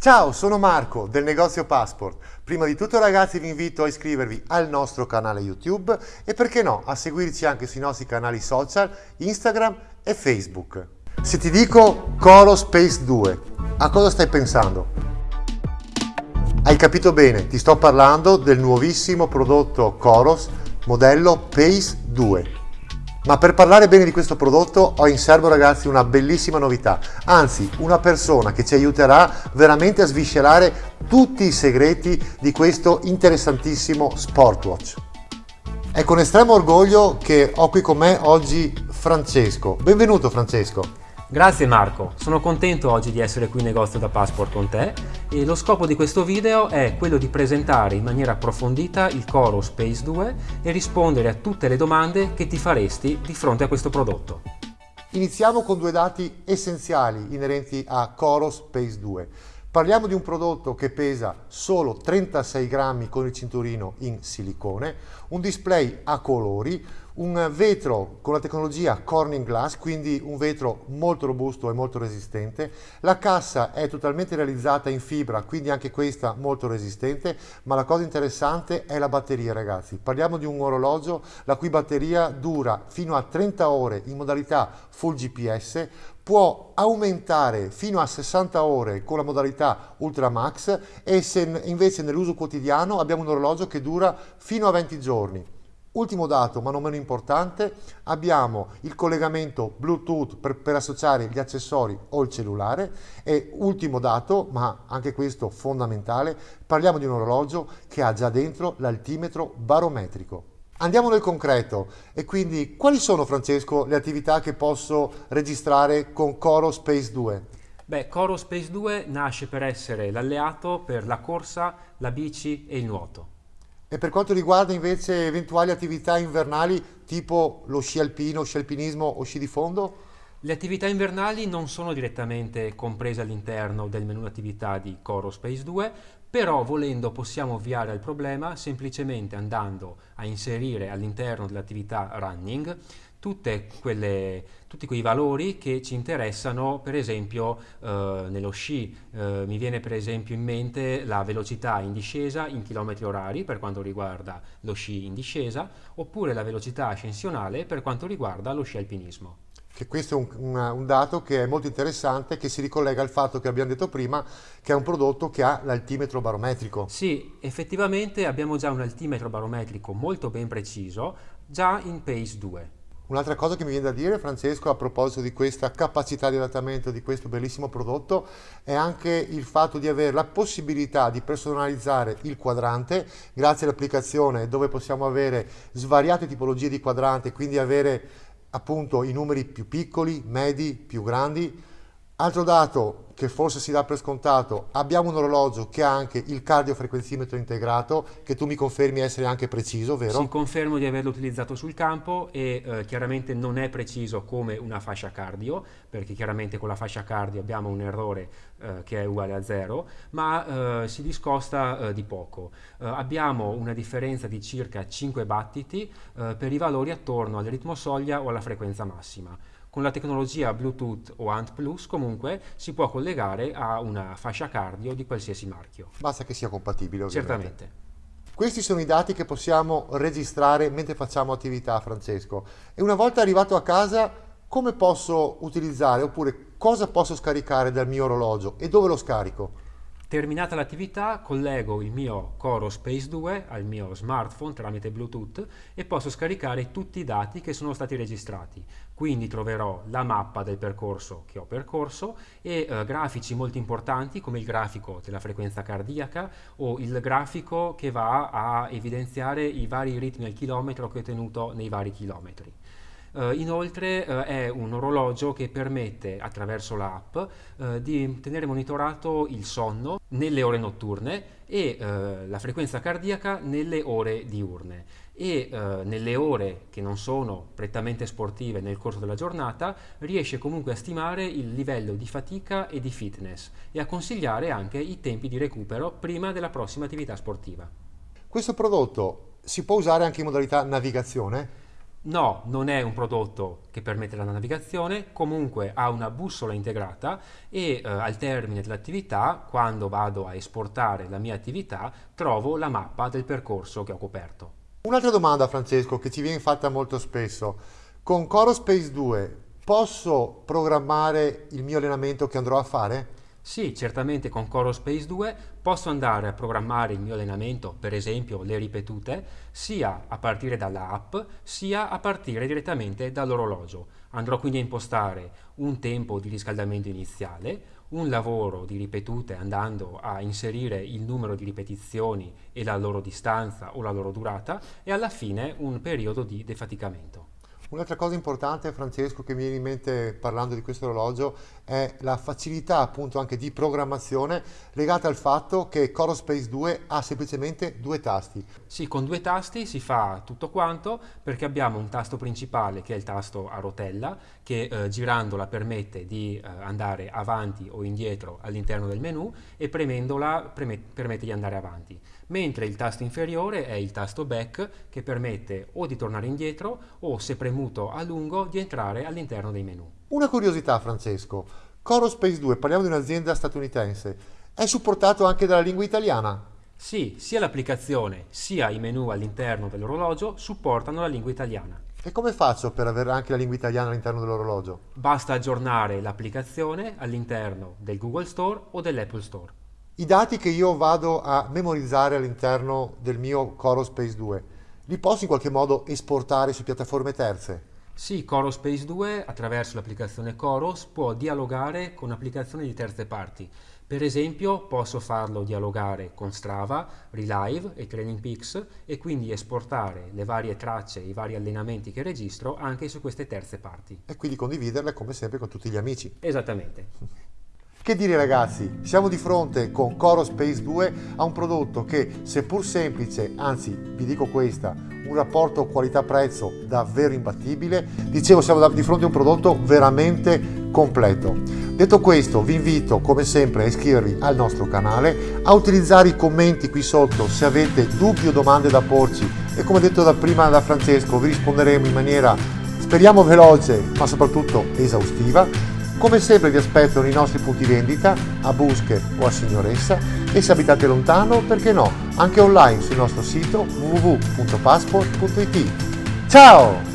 Ciao, sono Marco del negozio Passport. Prima di tutto ragazzi vi invito a iscrivervi al nostro canale YouTube e perché no a seguirci anche sui nostri canali social Instagram e Facebook. Se ti dico Coro Space 2, a cosa stai pensando? Hai capito bene, ti sto parlando del nuovissimo prodotto Coros modello Pace 2. Ma per parlare bene di questo prodotto ho in serbo ragazzi una bellissima novità, anzi una persona che ci aiuterà veramente a sviscerare tutti i segreti di questo interessantissimo Sportwatch. È con estremo orgoglio che ho qui con me oggi Francesco. Benvenuto Francesco. Grazie Marco, sono contento oggi di essere qui in negozio da Passport con te e lo scopo di questo video è quello di presentare in maniera approfondita il Coro Space 2 e rispondere a tutte le domande che ti faresti di fronte a questo prodotto. Iniziamo con due dati essenziali inerenti a Coro Space 2. Parliamo di un prodotto che pesa solo 36 grammi con il cinturino in silicone, un display a colori, un vetro con la tecnologia Corning Glass, quindi un vetro molto robusto e molto resistente. La cassa è totalmente realizzata in fibra, quindi anche questa molto resistente, ma la cosa interessante è la batteria ragazzi. Parliamo di un orologio la cui batteria dura fino a 30 ore in modalità full GPS, può aumentare fino a 60 ore con la modalità Ultra Max e se invece nell'uso quotidiano abbiamo un orologio che dura fino a 20 giorni. Ultimo dato, ma non meno importante, abbiamo il collegamento Bluetooth per, per, associare gli accessori o il cellulare e ultimo dato, ma anche questo fondamentale, parliamo di un orologio che ha già dentro l'altimetro barometrico. Andiamo nel concreto e quindi quali sono Francesco le attività che posso registrare con Coro Space 2? Beh, Coro Space 2 nasce per essere l'alleato per la corsa, la bici e il nuoto. E per quanto riguarda invece eventuali attività invernali tipo lo sci alpino, sci alpinismo o sci di fondo? Le attività invernali non sono direttamente comprese all'interno del menu attività di Coro Space 2, però volendo possiamo ovviare al problema semplicemente andando a inserire all'interno dell'attività running quelle, tutti quei valori che ci interessano per esempio eh, nello sci eh, mi viene per esempio in mente la velocità in discesa in chilometri orari per quanto riguarda lo sci in discesa oppure la velocità ascensionale per quanto riguarda lo sci alpinismo che questo è un, un, un, dato che è molto interessante, che si ricollega al fatto che abbiamo detto prima, che è un prodotto che ha l'altimetro barometrico. Sì, effettivamente abbiamo già un altimetro barometrico molto ben preciso, già in Pace 2. Un'altra cosa che mi viene da dire, Francesco, a proposito di questa capacità di adattamento di questo bellissimo prodotto, è anche il fatto di avere la possibilità di personalizzare il quadrante grazie all'applicazione dove possiamo avere svariate tipologie di quadrante, quindi avere appunto i numeri più piccoli, medi, più grandi. Altro dato che forse si dà per scontato, abbiamo un orologio che ha anche il cardiofrequenzimetro integrato, che tu mi confermi essere anche preciso, vero? Sì, confermo di averlo utilizzato sul campo e eh, chiaramente non è preciso come una fascia cardio, perché chiaramente con la fascia cardio abbiamo un errore eh, che è uguale a zero, ma eh, si discosta eh, di poco. Eh, abbiamo una differenza di circa 5 battiti eh, per i valori attorno al ritmo soglia o alla frequenza massima. Con la tecnologia Bluetooth o ANT Plus comunque si può collegare a una fascia cardio di qualsiasi marchio. Basta che sia compatibile ovviamente. Certamente. Questi sono i dati che possiamo registrare mentre facciamo attività, Francesco. E una volta arrivato a casa, come posso utilizzare oppure cosa posso scaricare dal mio orologio e dove lo scarico? Terminata l'attività collego il mio Coro Space 2 al mio smartphone tramite Bluetooth e posso scaricare tutti i dati che sono stati registrati. Quindi troverò la mappa del percorso che ho percorso e eh, grafici molto importanti come il grafico della frequenza cardiaca o il grafico che va a evidenziare i vari ritmi al chilometro che ho tenuto nei vari chilometri. Uh, inoltre uh, è un orologio che permette attraverso l'app uh, di tenere monitorato il sonno nelle ore notturne e la frequenza cardiaca nelle ore diurne e nelle ore che non sono prettamente sportive nel corso della giornata riesce comunque a stimare il livello di fatica e di fitness e a consigliare anche i tempi di recupero prima della prossima attività sportiva. Questo prodotto si può usare anche in modalità navigazione? No, non è un prodotto che permette la navigazione, comunque ha una bussola integrata e eh, al termine dell'attività, quando vado a esportare la mia attività, trovo la mappa del percorso che ho coperto. Un'altra domanda Francesco che ci viene fatta molto spesso. Con CoroSpace 2 posso programmare il mio allenamento che andrò a fare? Sì, certamente con CoroSpace 2 posso andare a programmare il mio allenamento, per esempio le ripetute, sia a partire dalla app, sia a partire direttamente dall'orologio. Andrò quindi a impostare un tempo di riscaldamento iniziale, un lavoro di ripetute andando a inserire il numero di ripetizioni e la loro distanza o la loro durata e alla fine un periodo di defaticamento. Un'altra cosa importante, Francesco, che mi viene in mente parlando di questo orologio è la facilità appunto anche di programmazione legata al fatto che CoroSpace 2 ha semplicemente due tasti. Sì, con due tasti si fa tutto quanto perché abbiamo un tasto principale che è il tasto a rotella che eh, girandola permette di eh, andare avanti o indietro all'interno del menu e premendola permette di andare avanti mentre il tasto inferiore è il tasto back che permette o di tornare indietro o se premuto a lungo di entrare all'interno dei menu. Una curiosità Francesco, CoroSpace 2, parliamo di un'azienda statunitense, è supportato anche dalla lingua italiana? Sì, sia l'applicazione sia i menu all'interno dell'orologio supportano la lingua italiana. E come faccio per avere anche la lingua italiana all'interno dell'orologio? Basta aggiornare l'applicazione all'interno del Google Store o dell'Apple Store. I dati che io vado a memorizzare all'interno del mio CoroSpace 2, li posso in qualche modo esportare su piattaforme terze? Sì, CoroSpace 2 attraverso l'applicazione Coros può dialogare con applicazioni di terze parti. Per esempio posso farlo dialogare con Strava, Relive e Training Peaks e quindi esportare le varie tracce, i vari allenamenti che registro anche su queste terze parti. E quindi condividerle come sempre con tutti gli amici. Esattamente. Che dire ragazzi, siamo di fronte con Coro Space 2 a un prodotto che seppur semplice, anzi vi dico questa, un rapporto qualità-prezzo davvero imbattibile, dicevo siamo di fronte a un prodotto veramente completo. Detto questo vi invito come sempre a iscrivervi al nostro canale, a utilizzare i commenti qui sotto se avete dubbi o domande da porci. E come detto da prima da Francesco vi risponderemo in maniera speriamo veloce ma soprattutto esaustiva come sempre vi aspetto nei nostri punti vendita a Busche o a Signoressa e se abitate lontano, perché no, anche online sul nostro sito www.passport.it. Ciao!